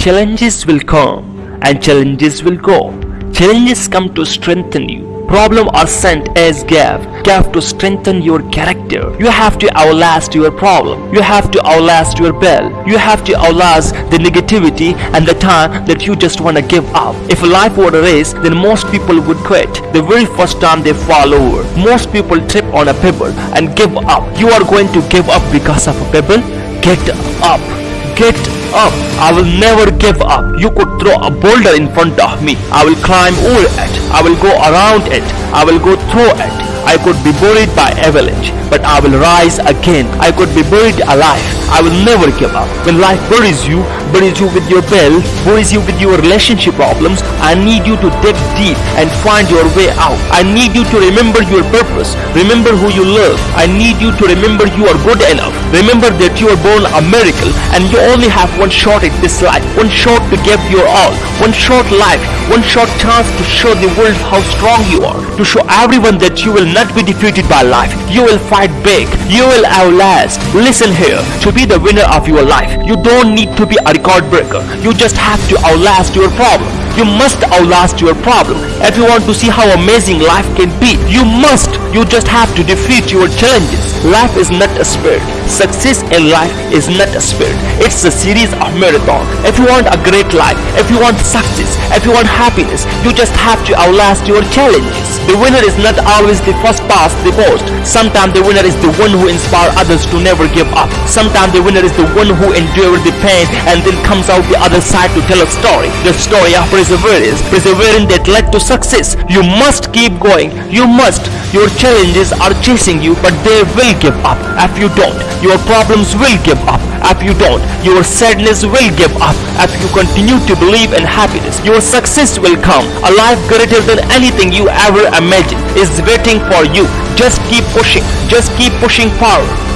Challenges will come and challenges will go. Challenges come to strengthen you. Problem are sent as gift, gift to strengthen your character. You have to outlast your problem. You have to outlast your bell. You have to outlast the negativity and the time that you just want to give up. If life were a race, then most people would quit the very first time they fall over. Most people trip on a pebble and give up. You are going to give up because of a pebble? Get up. Get up. I will never give up. You could throw a boulder in front of me. I will climb over it. I will go around it. I will go through it. I could be buried by avalanche, but I will rise again. I could be buried alive. I will never give up. When life buries you, buries you with your bell, buries you with your relationship problems, I need you to dig deep and find your way out. I need you to remember your purpose. Remember who you love. I need you to remember you are good enough. Remember that you are born a miracle and you only have one shot at this life. One shot to give your all. One short life. One short chance to show the world how strong you are. To show everyone that you will not be defeated by life. You will fight big. You will outlast. Listen here. To be the winner of your life, you don't need to be a record breaker. You just have to outlast your problem. You must outlast your problem. If you want to see how amazing life can be, you must. You just have to defeat your challenges. Life is not a sprint. Success in life is not a sprint. It's a series of marathon. If you want a great life, if you want success, if you want happiness, you just have to outlast your challenges. The winner is not always the first past the post. Sometimes the winner is the one who inspires others to never give up. Sometimes the winner is the one who endured the pain and then comes out the other side to tell a story. The story of perseverance, perseverance that led to success. You must keep going. You must. Your challenges are chasing you, but they will give up. If you don't, your problems will give up. If you don't, your sadness will give up. If you continue to believe in happiness, your success will come. A life greater than anything you ever imagined is waiting for you. Just keep pushing. Just keep pushing forward.